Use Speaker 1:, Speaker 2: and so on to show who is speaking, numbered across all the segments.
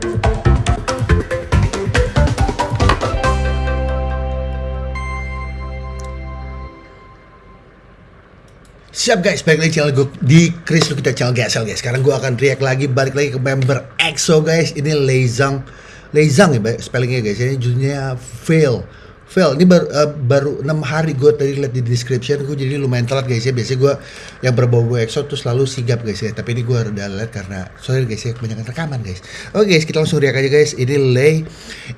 Speaker 1: Siap guys, balik lagi channel gue di Chris kita channel GSL guys. Sekarang gue akan react lagi, balik lagi ke member EXO guys. Ini Leizang, Leizang ya spellingnya guys. Ini judulnya Fail. Fail. Ini baru uh, baru 6 hari gue tadi lihat di description gue jadi lumayan telat guys ya. Biasanya gue yang berbau-bau EXO tuh selalu sigap guys ya. Tapi ini gue udah lihat karena sorry guys ya kebanyakan rekaman guys. Oke guys, kita langsung react aja guys. Ini Lei.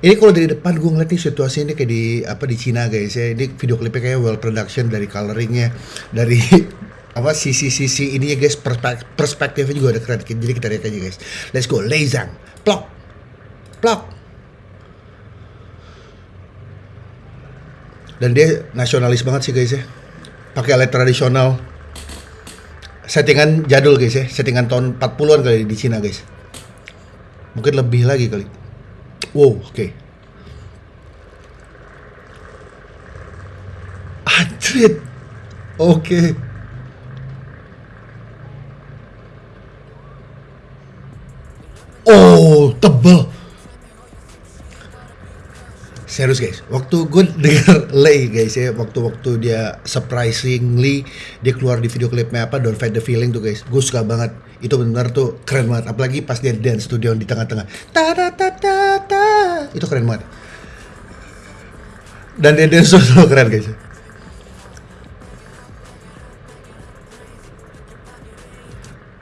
Speaker 1: Ini kalau dari depan gue ngeliat nih situasi ini kayak di apa di Cina guys ya. Ini video klipnya kayak well production dari coloringnya, dari apa sisi-sisi ini ya guys perspek perspektifnya juga ada keren jadi kita lihat aja guys let's go Leizang plok plok dan dia nasionalis banget sih guys ya pakai alat tradisional settingan jadul guys ya settingan tahun 40-an kali di Cina guys mungkin lebih lagi kali wow oke okay. Anjir. Oke. Okay. Oh, tebel. Serius guys, waktu gue denger Lay guys ya, waktu-waktu dia surprisingly dia keluar di video klipnya apa Don't Fight the Feeling tuh guys, gue suka banget. Itu benar tuh keren banget, apalagi pas dia dance studio di tengah-tengah. Ta ta ta ta. Itu keren banget. Dan dia dance tuh keren guys.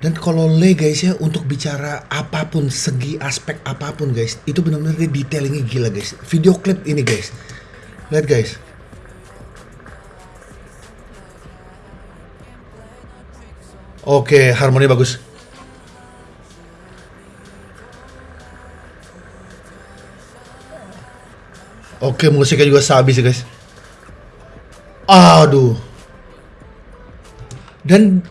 Speaker 1: Dan kalau Le guys ya untuk bicara apa pun segi aspek apa pun guys itu benar-benar dia detailingnya gila guys. Video klip ini guys, lihat guys. Oke harmoni bagus. Oke musiknya juga sabi sih guys. Aduh. Dan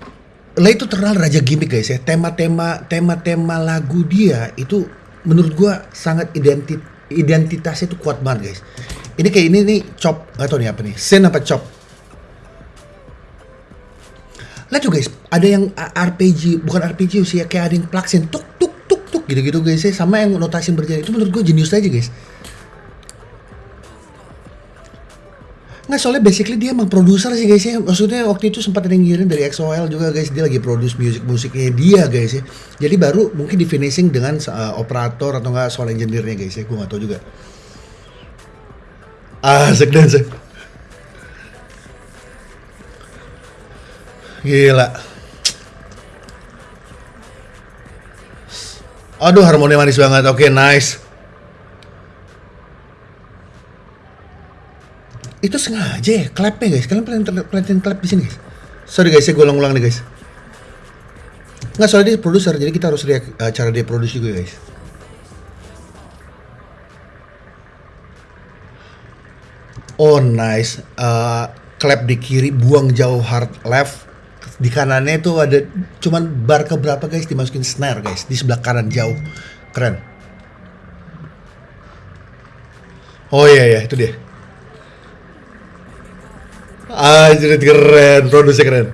Speaker 1: Le itu terkenal raja gimmick guys ya. Tema-tema tema-tema lagu dia itu menurut gua sangat identit identitasnya itu kuat banget guys. Ini kayak ini nih chop atau nih apa nih? Sen apa chop? Lihat tuh guys, ada yang RPG, bukan RPG sih ya, kayak ada yang plaksin tuk tuk tuk tuk gitu-gitu guys ya. Sama yang notasi berjalan itu menurut gua jenius aja guys. Nggak soalnya basically dia emang produser sih guys ya. Maksudnya waktu itu sempat ada ngirim dari XOL juga guys. Dia lagi produce musik-musiknya dia guys ya. Jadi baru mungkin di finishing dengan uh, operator atau enggak soal engineer-nya guys ya. Gue nggak tahu juga. Asik dan asik. Gila. Aduh harmoni manis banget. Oke okay, nice itu sengaja ya clapnya guys. Kalian pernah pelatihan clap di sini guys? Sorry guys saya ulang ulang nih guys. Nggak soalnya dia produser jadi kita harus lihat uh, cara dia produksi juga guys. Oh nice. Uh, clap di kiri buang jauh hard left. Di kanannya itu ada cuman bar ke berapa guys? Dimasukin snare guys di sebelah kanan jauh. Keren. Oh iya iya itu dia Anjir keren, produksi keren.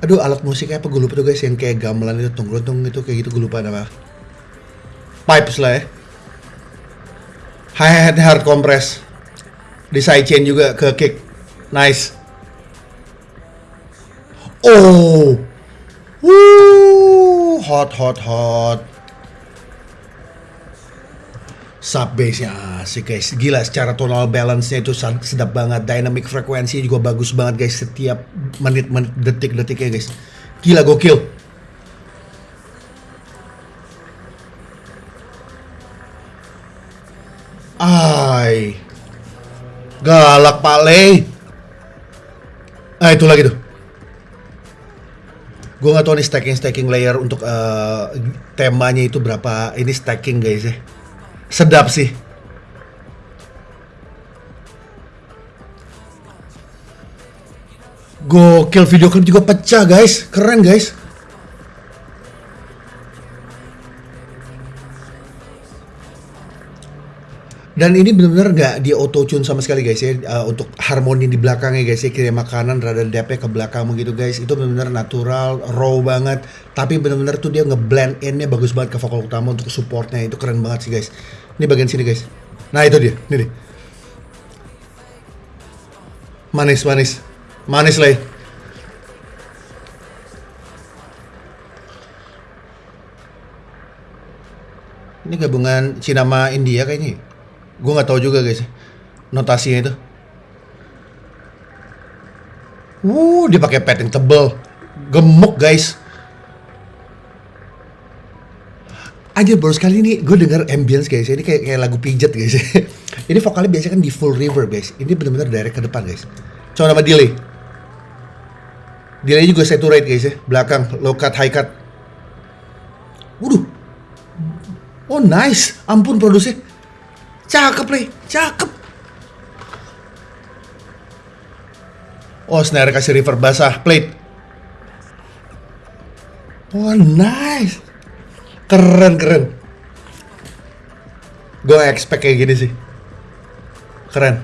Speaker 1: Aduh alat musiknya apa gue lupa tuh guys yang kayak gamelan itu tunggu-tunggu itu kayak gitu gue lupa nama. Pipes lah ya. Hi-hat hard compress. Di sidechain juga ke kick. Nice. Oh. Woo, hot hot hot sub bass-nya asik guys. Gila secara tonal balance-nya itu sedap banget. Dynamic frekuensi juga bagus banget guys setiap menit-menit detik-detiknya guys. Gila gokil. Ay. Galak Pak Le. Ah itu lagi tuh. Gue gak tau nih stacking-stacking layer untuk uh, temanya itu berapa ini stacking guys ya sedap sih. Gokil video klip juga pecah guys, keren guys. Dan ini benar-benar nggak di auto tune sama sekali guys ya. Uh, untuk harmoni di belakangnya guys ya. Kirim makanan rada depnya ke belakang gitu guys. Itu benar-benar natural raw banget. Tapi benar-benar tuh dia ngeblend innya bagus banget ke vokal utama untuk supportnya. Itu keren banget sih guys. Ini bagian sini guys. Nah itu dia. Ini nih manis manis. Manis lah ini gabungan Cina sama India kayaknya gue nggak tahu juga guys. Notasinya itu. Wuh, dia pakai pad yang tebel. Gemuk guys. Aja baru sekali ini gue denger ambience guys. Ini kayak kayak lagu pijat guys. Ini vokalnya biasanya kan di full reverb guys. Ini benar-benar direct ke depan guys. Coba nama delay delay juga saturate guys ya. Belakang low cut high cut. Waduh. Oh nice. Ampun produksi cakep nih cakep. Oh snare kasih reverb basah plate. Oh nice. Keren keren. Gue expect kayak gini sih. Keren.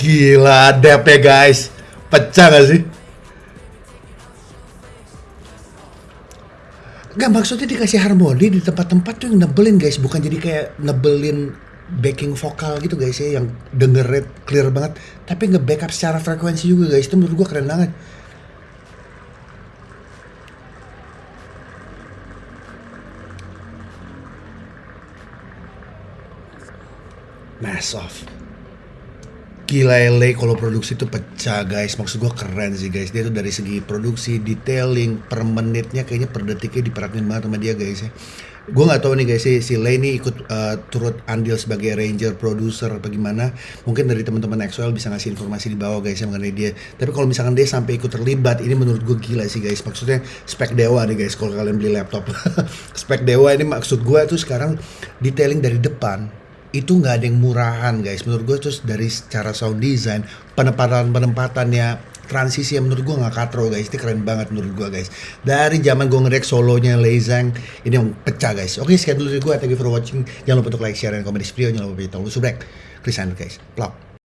Speaker 1: Gila dep ya guys. Pecah gak sih Gak maksudnya dikasih harmoni di tempat-tempat tuh yang nebelin guys. Bukan jadi kayak nebelin backing vokal gitu guys ya yang denger clear banget. Tapi nge-backup secara frekuensi juga guys. Itu menurut gue keren banget. Mass off. Gila LA kalau produksi itu pecah guys. Maksud gue keren sih guys. Dia tuh dari segi produksi, detailing, per menitnya Kayaknya per detiknya diperhatiin banget sama dia guys ya. Gue gak tahu nih guys si, si Lay ini ikut uh, turut andil sebagai ranger, producer apa gimana. Mungkin dari teman-teman XOL bisa ngasih informasi di bawah guys ya mengenai dia. Tapi kalau misalkan dia sampai ikut terlibat Ini menurut gue gila sih guys. Maksudnya spek dewa nih guys kalau kalian beli laptop. Spek dewa ini maksud gue tuh sekarang detailing dari depan itu nggak ada yang murahan guys. Menurut gue terus dari secara sound design penempatan penempatannya transisi yang menurut gue nggak katro guys. Ini keren banget menurut gue guys. Dari zaman gue ngerek solonya Leizang ini yang pecah guys. Oke sekian dulu dari gue thank you for watching. Jangan lupa untuk like share dan komen di video. Jangan lupa untuk subscribe. Chris guys. Plug